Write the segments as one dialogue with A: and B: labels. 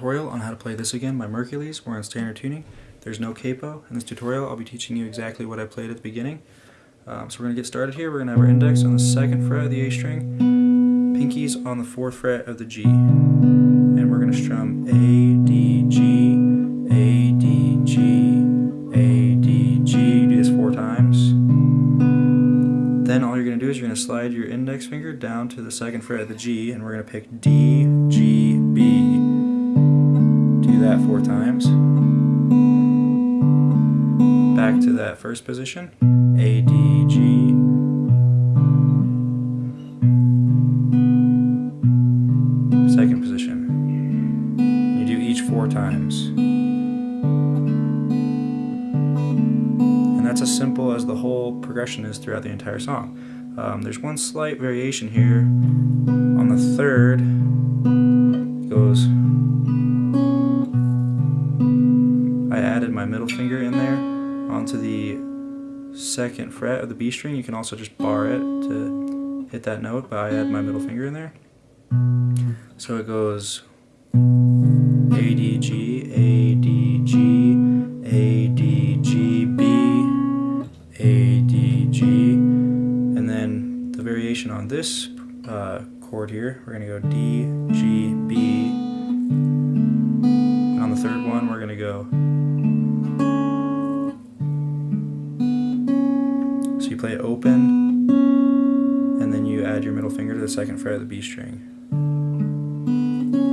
A: tutorial on how to play this again by Merkules. We're in standard tuning. There's no capo. In this tutorial I'll be teaching you exactly what I played at the beginning. Um, so we're going to get started here. We're going to have our index on the second fret of the A string, pinkies on the fourth fret of the G. And we're going to strum A, D, G, A, D, G, A, D, G. Do this four times. Then all you're going to do is you're going to slide your index finger down to the second fret of the G and we're going to pick D, that four times. Back to that first position. A, D, G. Second position. You do each four times. And that's as simple as the whole progression is throughout the entire song. Um, there's one slight variation here. On the third, I added my middle finger in there onto the second fret of the B string. You can also just bar it to hit that note, but I add my middle finger in there. So it goes A D G A D G A D G B A D G, and then the variation on this uh, chord here, we're gonna go D G B. you play open, and then you add your middle finger to the second fret of the B string.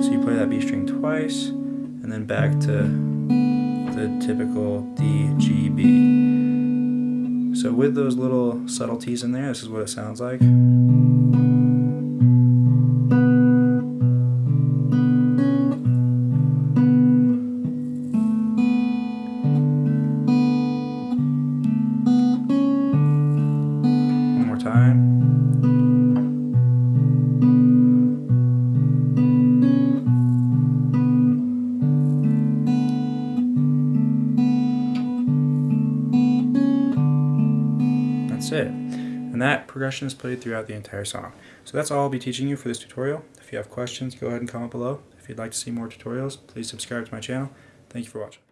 A: So you play that B string twice, and then back to the typical D, G, B. So with those little subtleties in there, this is what it sounds like. That's it. And that progression is played throughout the entire song. So that's all I'll be teaching you for this tutorial. If you have questions, go ahead and comment below. If you'd like to see more tutorials, please subscribe to my channel. Thank you for watching.